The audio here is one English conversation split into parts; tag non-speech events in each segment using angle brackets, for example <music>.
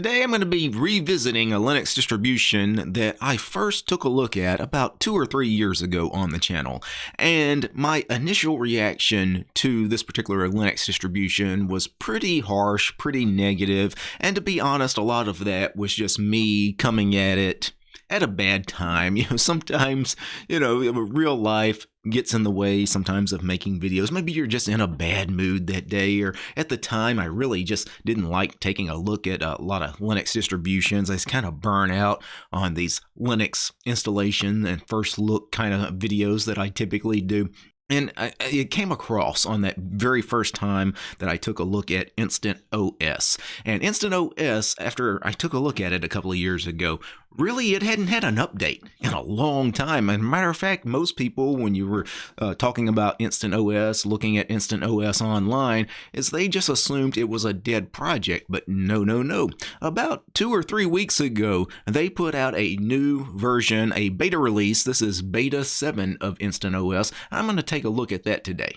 Today I'm going to be revisiting a Linux distribution that I first took a look at about two or three years ago on the channel. And my initial reaction to this particular Linux distribution was pretty harsh, pretty negative, and to be honest, a lot of that was just me coming at it at a bad time. <laughs> You know, sometimes, you know, real life gets in the way sometimes of making videos. Maybe you're just in a bad mood that day, or at the time, I really just didn't like taking a look at a lot of Linux distributions. I kind of burn out on these Linux installation and first look kind of videos that I typically do. And I, it came across on that very first time that I took a look at Instant OS. And Instant OS, after I took a look at it a couple of years ago, really it hadn't had an update in a long time. And matter of fact, most people, when you were uh, talking about Instant OS, looking at Instant OS online, is they just assumed it was a dead project. But no, no, no. About two or three weeks ago, they put out a new version, a beta release. This is beta 7 of Instant OS. I'm going to take a look at that today.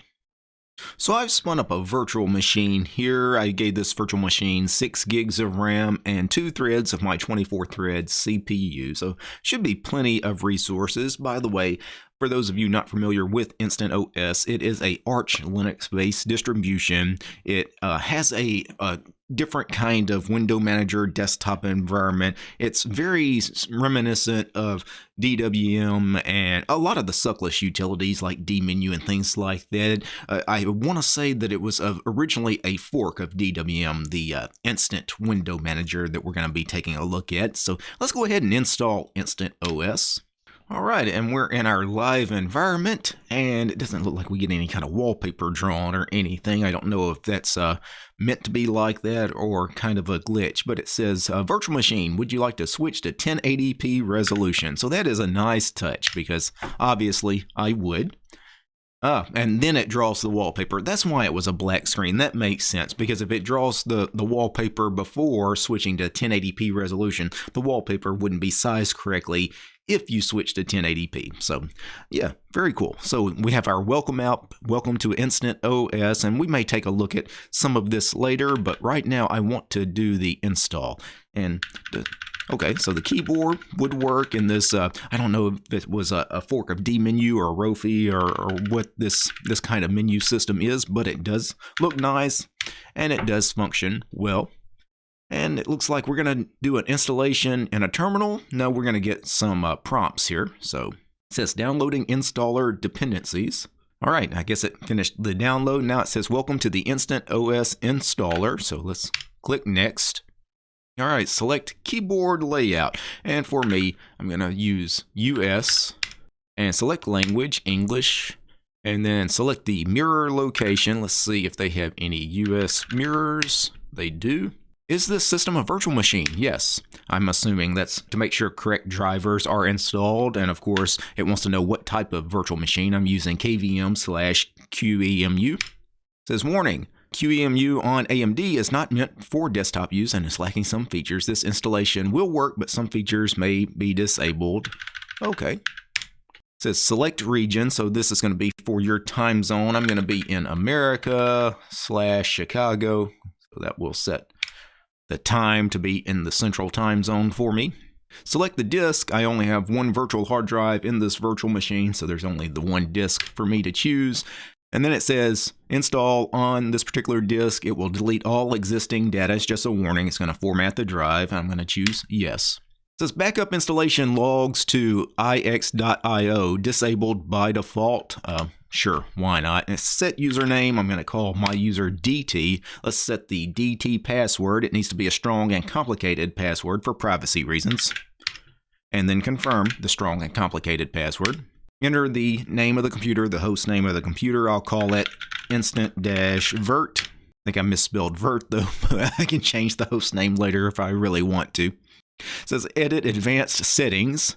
So I've spun up a virtual machine here. I gave this virtual machine 6 gigs of RAM and 2 threads of my 24 thread CPU. So should be plenty of resources. By the way, for those of you not familiar with Instant OS, it is a Arch Linux-based distribution. It uh, has a, a different kind of window manager desktop environment. It's very reminiscent of DWM and a lot of the suckless utilities like dmenu and things like that. Uh, I want to say that it was originally a fork of DWM, the uh, instant window manager that we're going to be taking a look at. So let's go ahead and install Instant OS. All right, and we're in our live environment, and it doesn't look like we get any kind of wallpaper drawn or anything. I don't know if that's uh, meant to be like that or kind of a glitch, but it says, uh, Virtual Machine, would you like to switch to 1080p resolution? So that is a nice touch because obviously I would. Ah, and then it draws the wallpaper. That's why it was a black screen. That makes sense because if it draws the, the wallpaper before switching to 1080p resolution, the wallpaper wouldn't be sized correctly if you switch to 1080p. So yeah, very cool. So we have our welcome app, welcome to Instant OS, and we may take a look at some of this later, but right now I want to do the install. And the, okay, so the keyboard would work in this, uh, I don't know if it was a, a fork of dmenu or Rofi or, or what this, this kind of menu system is, but it does look nice and it does function well. And it looks like we're going to do an installation in a terminal. No, we're going to get some uh, prompts here. So it says downloading installer dependencies. All right, I guess it finished the download. Now it says welcome to the Instant OS installer. So let's click next. All right, select keyboard layout. And for me, I'm going to use US and select language, English, and then select the mirror location. Let's see if they have any US mirrors. They do. Is this system a virtual machine? Yes. I'm assuming that's to make sure correct drivers are installed. And of course, it wants to know what type of virtual machine I'm using KVM slash QEMU. It says warning. QEMU on AMD is not meant for desktop use and is lacking some features. This installation will work, but some features may be disabled. Okay. It says select region, so this is going to be for your time zone. I'm going to be in America slash Chicago, so that will set the time to be in the central time zone for me. Select the disk. I only have one virtual hard drive in this virtual machine, so there's only the one disk for me to choose. And then it says install on this particular disk. It will delete all existing data. It's just a warning. It's going to format the drive. I'm going to choose yes. It says backup installation logs to ix.io disabled by default. Uh, Sure, why not? And set username, I'm going to call my user DT. Let's set the DT password. It needs to be a strong and complicated password for privacy reasons. And then confirm the strong and complicated password. Enter the name of the computer, the host name of the computer. I'll call it instant-vert. I think I misspelled vert though, <laughs> I can change the host name later if I really want to. It says edit advanced settings.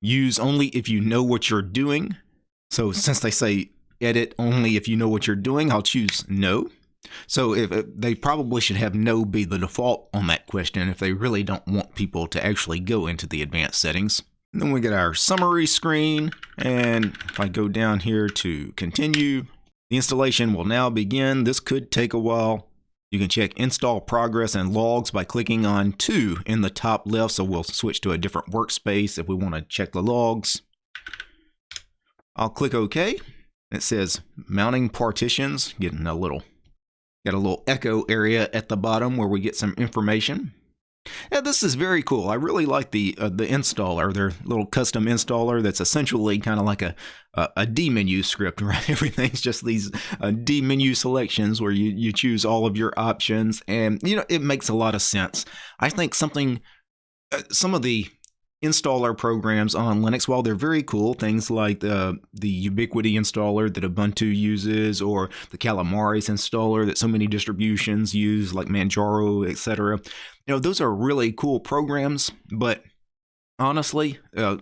Use only if you know what you're doing. So since they say edit only if you know what you're doing, I'll choose no. So if uh, they probably should have no be the default on that question if they really don't want people to actually go into the advanced settings. And then we get our summary screen. And if I go down here to continue, the installation will now begin. This could take a while. You can check install progress and logs by clicking on 2 in the top left. So we'll switch to a different workspace if we want to check the logs. I'll click OK. It says mounting partitions, getting a little, got a little echo area at the bottom where we get some information. Yeah, this is very cool. I really like the uh, the installer, their little custom installer that's essentially kind of like a, a, a dmenu script, <laughs> right? Everything's just these uh, dmenu selections where you, you choose all of your options, and you know it makes a lot of sense. I think something, uh, some of the installer programs on Linux, while they're very cool, things like the, the Ubiquity installer that Ubuntu uses, or the Calamares installer that so many distributions use, like Manjaro, etc. You know, those are really cool programs, but honestly, uh,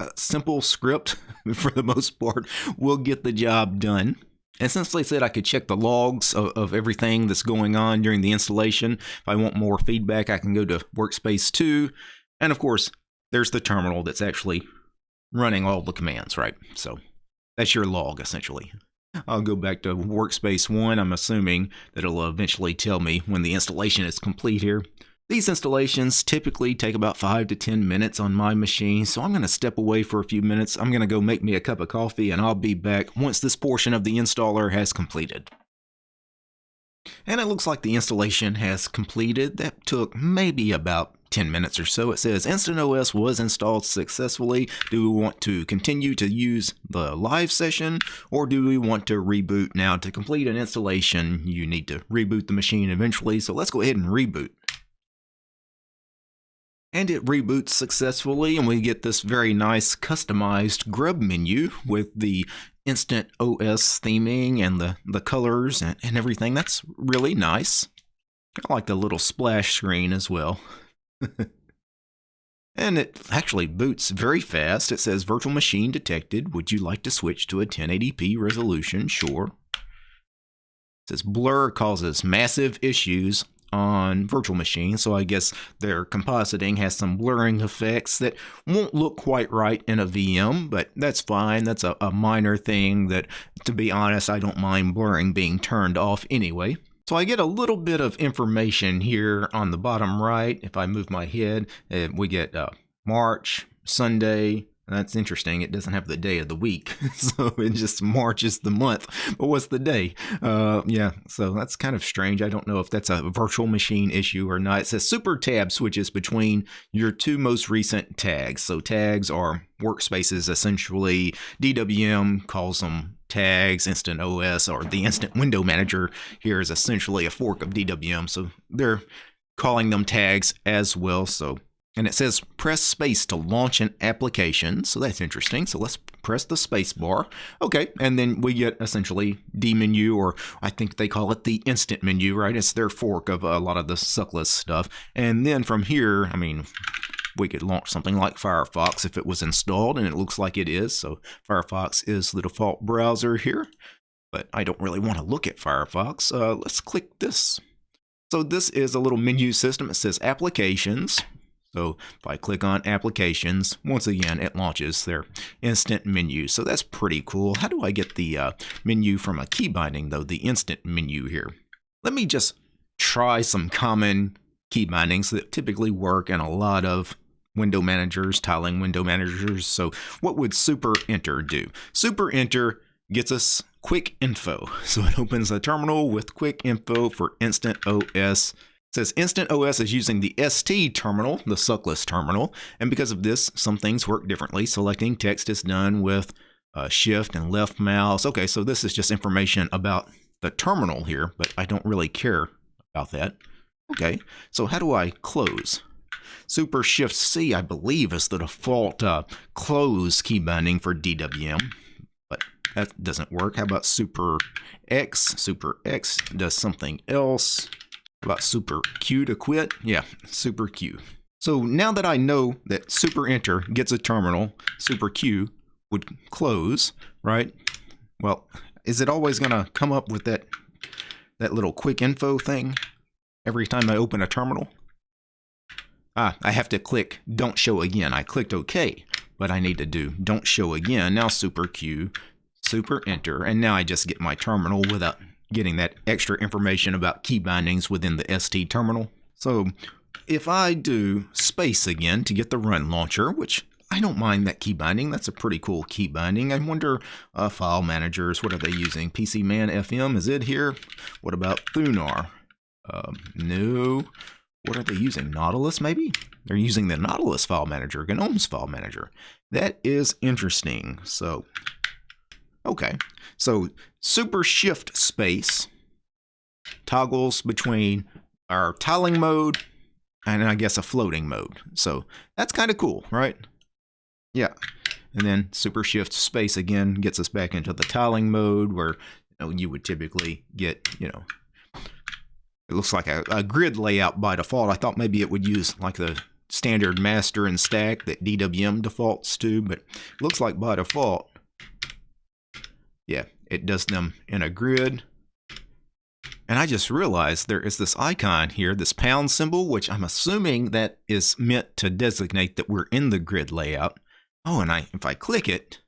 a simple script, <laughs> for the most part, will get the job done. And since they said I could check the logs of, of, everything that's going on during the installation, if I want more feedback, I can go to Workspace 2. And of course, there's the terminal that's actually running all the commands, right? So that's your log essentially. I'll go back to workspace one. I'm assuming that it'll eventually tell me when the installation is complete here. These installations typically take about 5 to 10 minutes on my machine, so I'm going to step away for a few minutes. I'm going to go make me a cup of coffee and I'll be back once this portion of the installer has completed. And it looks like the installation has completed. That took maybe about 10 minutes or so. It says Instant OS was installed successfully. Do we want to continue to use the live session or do we want to reboot now? To complete an installation, you need to reboot the machine eventually. So let's go ahead and reboot. And it reboots successfully and we get this very nice customized grub menu with the instant OS theming and the, the colors and, and everything. That's really nice. I like the little splash screen as well. <laughs> and it actually boots very fast. It says virtual machine detected. Would you like to switch to a 1080p resolution? Sure. It says blur causes massive issues on virtual machines, so I guess their compositing has some blurring effects that won't look quite right in a VM, but that's fine. That's a, a minor thing that, to be honest, I don't mind blurring being turned off anyway. So I get a little bit of information here on the bottom right. If I move my head, uh, we get uh, March, Sunday, that's interesting. It doesn't have the day of the week, <laughs> so it just March is the month. But what's the day? Uh, yeah, so that's kind of strange. I don't know if that's a virtual machine issue or not. It says Super Tab switches between your two most recent tags. So tags are workspaces essentially. DWM calls them tags. Instant OS or the Instant Window Manager here is essentially a fork of DWM. So they're calling them tags as well. So and it says press space to launch an application. So that's interesting. So let's press the space bar. Okay, and then we get essentially dmenu, or I think they call it the instant menu, right? It's their fork of a lot of the suckless stuff. And then from here, I mean, we could launch something like Firefox if it was installed, and it looks like it is. So Firefox is the default browser here, but I don't really want to look at Firefox. Uh, let's click this. So this is a little menu system. It says Applications. So if I click on applications, once again, it launches their instant menu. So that's pretty cool. How do I get the uh, menu from a key binding though, the instant menu here? Let me just try some common key bindings that typically work in a lot of window managers, tiling window managers. So what would super enter do? Super enter gets us quick info. <laughs> So it opens a terminal with quick info for instant OS says Instant OS is using the ST terminal, the suckless terminal, and because of this, some things work differently. Selecting text is done with uh, shift and left mouse. Okay, so this is just information about the terminal here, but I don't really care about that. Okay, so how do I close? Super Shift C, I believe, is the default uh, close key binding for DWM, but that doesn't work. How about Super X? Super X does something else about super Q to quit? Yeah, super Q. So now that I know that super enter gets a terminal, super Q would close, right? Well, is it always going to come up with that that little quick info thing every time I open a terminal? Ah, I have to click don't show again. I clicked OK, but I need to do don't show again. Now super Q, super enter, and now I just get my terminal without getting that extra information about key bindings within the ST terminal. So if I do space again to get the run launcher, which I don't mind that key binding. That's a pretty cool key binding. I wonder, uh, file managers, what are they using? PCManFM, is it here? What about Thunar? Um, no. What are they using? Nautilus, maybe? They're using the Nautilus file manager, GNOME's file manager. That is interesting. So, okay. So, super shift space toggles between our tiling mode and I guess a floating mode. So, that's kind of cool, right? Yeah. And then super shift space again gets us back into the tiling mode where you, know, you would typically get, you know, it looks like a, a, grid layout by default. I thought maybe it would use like the standard master and stack that DWM defaults to, but looks like by default, yeah, it does them in a grid. And I just realized there is this icon here, this pound symbol, which I'm assuming that is meant to designate that we're in the grid layout. Oh, and I if I click it,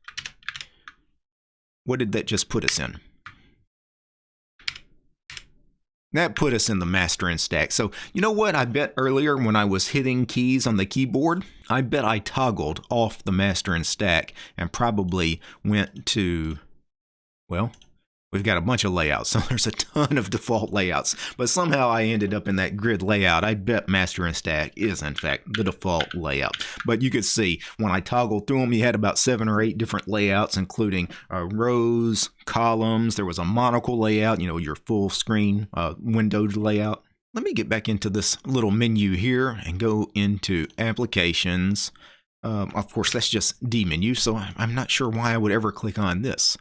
what did that just put us in? That put us in the master and stack. So you know what I bet earlier when I was hitting keys on the keyboard? I bet I toggled off the master and stack and probably went to, well, We've got a bunch of layouts, <laughs> so there's a ton of default layouts. But somehow I ended up in that grid layout. I bet master and stack is, in fact, the default layout. But you could see when I toggled through them, you had about seven or eight different layouts, including uh, rows, columns. There was a monocle layout, you know, your full screen uh, windowed layout. Let me get back into this little menu here and go into applications. Um, of course, that's just dmenu, so I'm not sure why I would ever click on this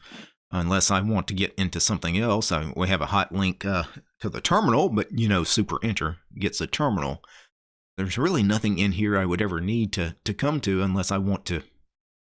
unless I want to get into something else. I, we have a hot link uh, to the terminal, but you know, Super Enter gets a terminal. There's really nothing in here I would ever need to, to come to unless I want to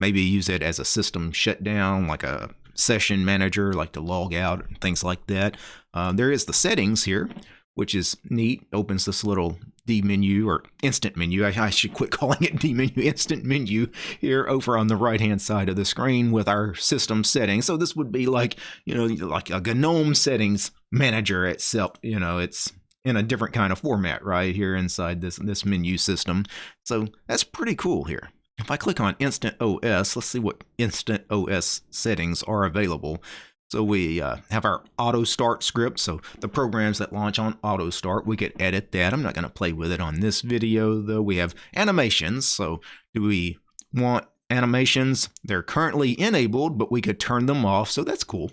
maybe use it as a system shutdown, like a session manager, like to log out and things like that. Uh, there is the settings here, which is neat. Opens this little dmenu or instant menu. I, I, should quit <laughs> calling it D menu, instant menu here over on the right hand side of the screen with our system settings. So this would be like, you know, like a GNOME settings manager itself. You know, it's in a different kind of format right here inside this, this menu system. So that's pretty cool here. If I click on Instant OS, let's see what Instant OS settings are available. So we uh, have our auto start script. So the programs that launch on auto start, we could edit that. I'm not going to play with it on this video though. We have animations. So do we want animations? They're currently enabled, but we could turn them off. So that's cool.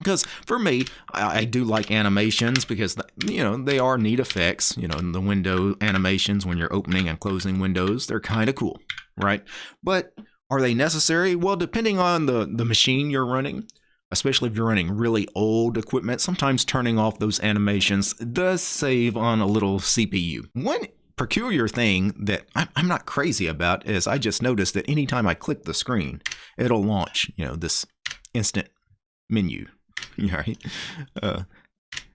Because for me, I, I do like animations because, you know, they are neat effects. You know, the window animations when you're opening and closing windows, they're kind of cool, right? But are they necessary? Well, depending on the, the machine you're running, especially if you're running really old equipment, sometimes turning off those animations does save on a little CPU. One peculiar thing that I'm not crazy about is I just noticed that anytime I click the screen, it'll launch, you know, this instant menu, <laughs> right? Uh,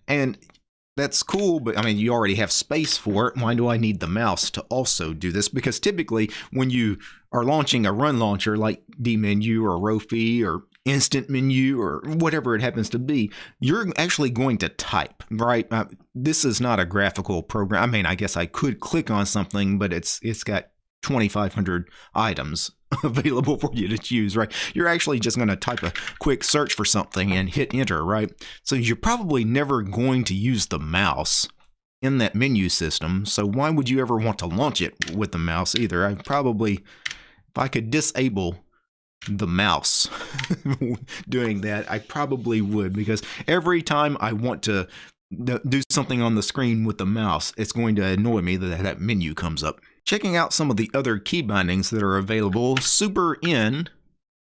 and that's cool, but I mean, you already have space for it. Why do I need the mouse to also do this? Because typically, when you are launching a run launcher like dmenu or Rofi or instant menu or whatever it happens to be, you're actually going to type, right? Uh, this is not a graphical program. I mean, I guess I could click on something, but it's it's got 2,500 items <laughs> available for you to choose, right? You're actually just going to type a quick search for something and hit enter, right? So you're probably never going to use the mouse in that menu system. So why would you ever want to launch it with the mouse either? I probably, if I could disable the mouse <laughs> doing that, I probably would because every time I want to do something on the screen with the mouse, it's going to annoy me that that menu comes up. Checking out some of the other key bindings that are available, Super N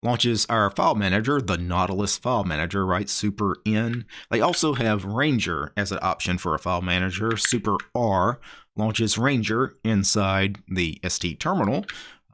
launches our file manager, the Nautilus file manager, right? Super N. They also have Ranger as an option for a file manager. Super R launches Ranger inside the ST terminal.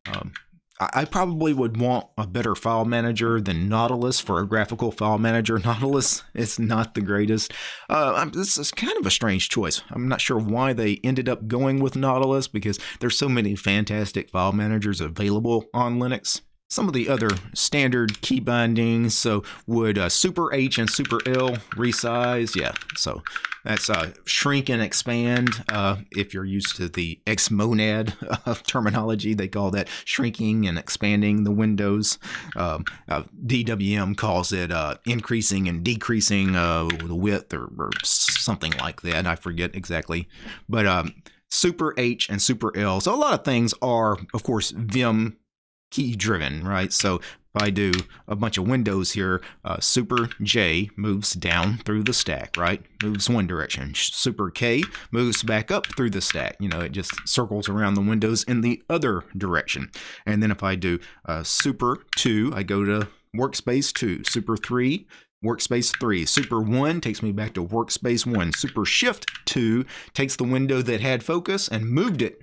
Um, I probably would want a better file manager than Nautilus for a graphical file manager. <laughs> Nautilus is not the greatest. Uh, this is kind of a strange choice. I'm not sure why they ended up going with Nautilus because there's so many fantastic file managers available on Linux. Some of the other standard key bindings. So would uh, Super H and Super L resize? Yeah, so that's uh, shrink and expand. Uh, if you're used to the Xmonad uh, <laughs> terminology, they call that shrinking and expanding the windows. Um, uh, DWM calls it uh, increasing and decreasing the width or, or, something like that. I forget exactly, but um, Super H and Super L. So a lot of things are, of course, Vim key driven, right? So if I do a bunch of windows here, uh, super J moves down through the stack, right? Moves one direction. Super K moves back up through the stack. You know, it just circles around the windows in the other direction. And then if I do uh, super 2, I go to workspace 2. Super 3, Workspace 3. Super 1 takes me back to Workspace 1. Super Shift 2 takes the window that had focus and moved it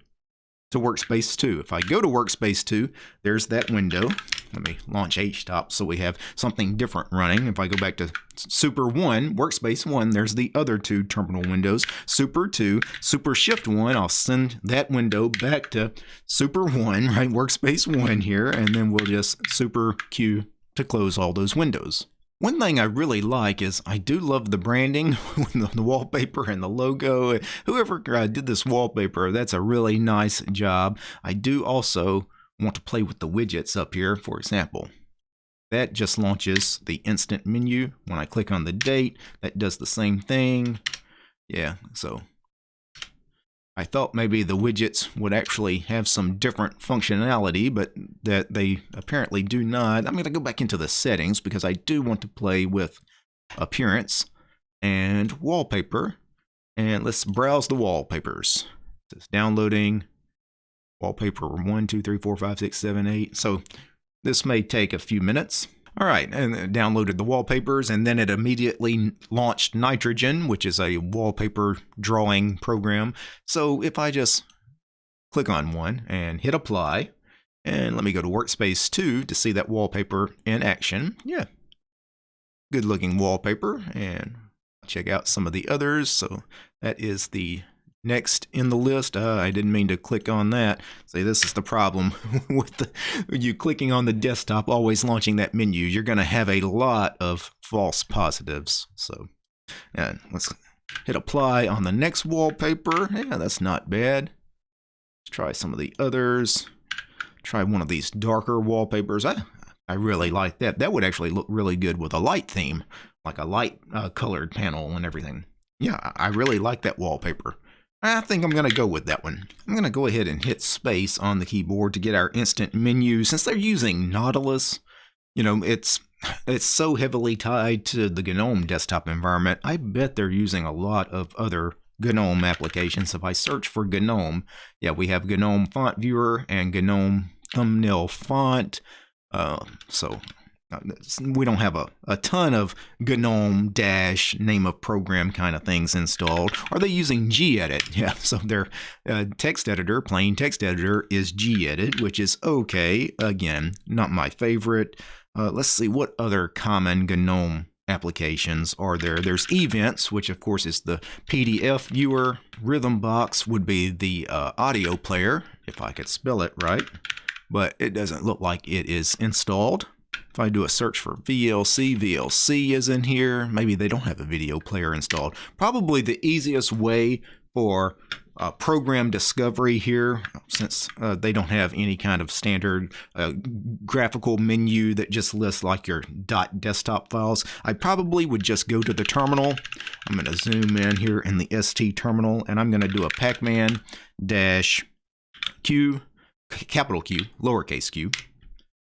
to Workspace 2. If I go to Workspace 2, there's that window. Let me launch HTOP so we have something different running. If I go back to Super 1, Workspace 1, there's the other two terminal windows. Super 2, Super Shift 1, I'll send that window back to Super 1, <laughs> right, Workspace 1 here, and then we'll just Super Q to close all those windows. One thing I really like is I do love the branding, <laughs> the wallpaper and the logo. Whoever uh, did this wallpaper, that's a really nice job. I do also want to play with the widgets up here, for example. That just launches the instant menu. When I click on the date, that does the same thing. Yeah, so I thought maybe the widgets would actually have some different functionality, but that they apparently do not. I'm going to go back into the settings because I do want to play with appearance and wallpaper. And let's browse the wallpapers. It's downloading wallpaper 1, 2, 3, 4, 5, 6, 7, 8. So this may take a few minutes. All right, and uh, downloaded the wallpapers, and then it immediately launched Nitrogen, which is a wallpaper drawing program. So if I just click on one and hit apply, and let me go to Workspace 2 to see that wallpaper in action. Yeah, good looking wallpaper, and check out some of the others. So that is the Next in the list, uh, I didn't mean to click on that. Say this is the problem <laughs> with the, you clicking on the desktop, always launching that menu. You're going to have a lot of false positives. So, and let's hit apply on the next wallpaper. Yeah, that's not bad. Let's try some of the others. Try one of these darker wallpapers. I, I really like that. That would actually look really good with a light theme, like a light uh, colored panel and everything. Yeah, I really like that wallpaper. I think I'm going to go with that one. I'm going to go ahead and hit space on the keyboard to get our instant menu. Since they're using Nautilus, you know, it's it's so heavily tied to the GNOME desktop environment. I bet they're using a lot of other GNOME applications. If I search for GNOME, yeah, we have GNOME Font Viewer and GNOME Thumbnail Font. Uh, so we don't have a, a ton of GNOME dash name of program kind of things installed. Are they using gedit? <laughs> Yeah, so their uh, text editor, plain text editor, is gedit, which is okay. Again, not my favorite. Uh, let's see what other common GNOME applications are there. There's Evince, which of course is the PDF viewer. Rhythmbox would be the uh, audio player, if I could spell it right. But it doesn't look like it is installed. If I do a search for VLC, VLC is in here. Maybe they don't have a video player installed. Probably the easiest way for uh, program discovery here, since uh, they don't have any kind of standard uh, graphical menu that just lists like your dot .desktop files. I probably would just go to the terminal. I'm going to zoom in here in the ST terminal, and I'm going to do a pacman dash q, capital Q, lowercase q,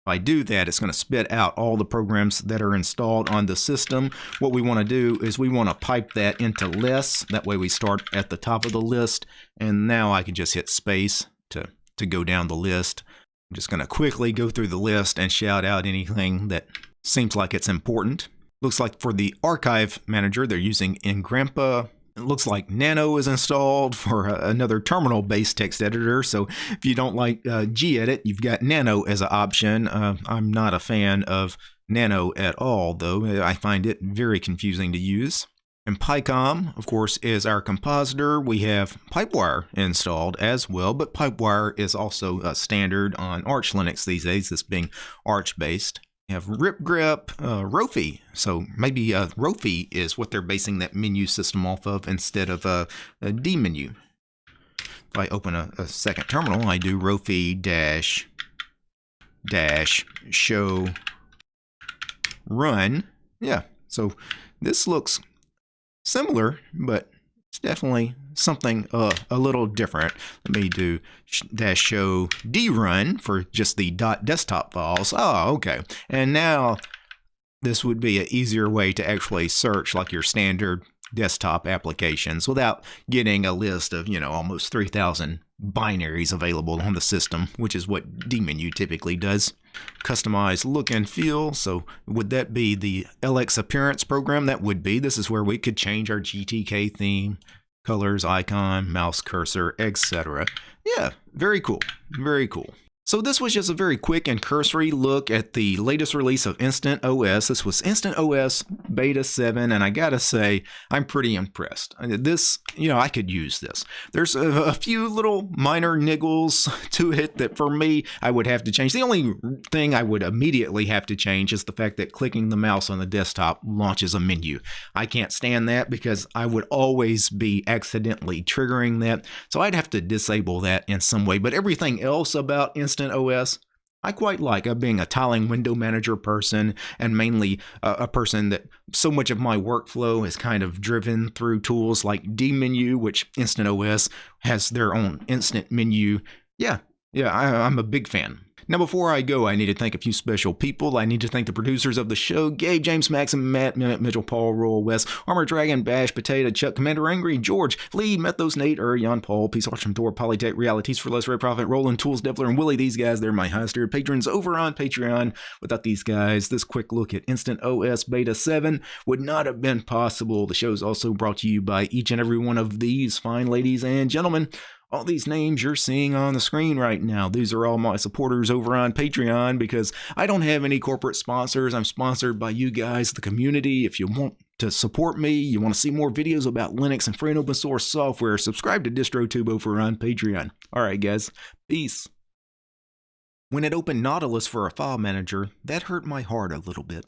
if I do that, it's going to spit out all the programs that are installed on the system. What we want to do is we want to pipe that into less. That way we start at the top of the list. And now I can just hit space to, to go down the list. I'm just going to quickly go through the list and shout out anything that seems like it's important. Looks like for the archive manager, they're using Engrampa it looks like Nano is installed for another terminal-based text editor. So if you don't like uh, gedit, you've got Nano as an option. Uh, I'm not a fan of Nano at all, though. I find it very confusing to use. And picom, of course, is our compositor. We have Pipewire installed as well, but Pipewire is also a standard on Arch Linux these days, this being Arch We have RipGrep, uh, Rofi. So maybe uh, Rofi is what they're basing that menu system off of instead of a, a dmenu. If I open a, a second terminal, I do Rofi dash dash show run. Yeah, so this looks similar, but it's definitely something uh, a little different. Let me do dash show drun for just the dot desktop files. Oh, okay. And now this would be an easier way to actually search like your standard desktop applications without getting a list of, you know, almost 3,000 binaries available on the system, which is what dmenu typically does. Customize look and feel. So would that be the LXAppearance program? That would be. This is where we could change our GTK theme, colors, icon, mouse cursor, etc. Yeah, very cool. Very cool. So this was just a very quick and cursory look at the latest release of Instant OS. This was Instant OS Beta 7, and I gotta say, I'm pretty impressed. This, you know, I could use this. There's a, a, few little minor niggles <laughs> to it that for me, I would have to change. The only thing I would immediately have to change is the fact that clicking the mouse on the desktop launches a menu. I can't stand that because I would always be accidentally triggering that, so I'd have to disable that in some way. But everything else about Instant OS, I quite like uh, being a tiling window manager person and mainly uh, a person that so much of my workflow is kind of driven through tools like dmenu, which Instant OS has their own instant menu. Yeah, yeah, I, I'm a big fan. Now, before I go, I need to thank a few special people. I need to thank the producers of the show Gabe, James, Maxim, Matt, Mitchell, Paul, Royal, Wes, Armor Dragon, Bash, Potato, Chuck, Commander Angry, George, Lee, Methos, Nate, Urion, Paul, Peace Archim, Thor, Polytech, Realities for Less Red Profit, Roland, Tools, Devler, and Willie. These guys, they're my highest tier patrons over on Patreon. Without these guys, this quick look at Instant OS Beta 7 would not have been possible. The show is also brought to you by each and every one of these fine ladies and gentlemen all these names you're seeing on the screen right now. These are all my supporters over on Patreon because I don't have any corporate sponsors. I'm sponsored by you guys, the community. If you want to support me, you want to see more videos about Linux and free and open source software, subscribe to DistroTube over on Patreon. All right, guys. Peace. When it opened Nautilus for a file manager, that hurt my heart a little bit.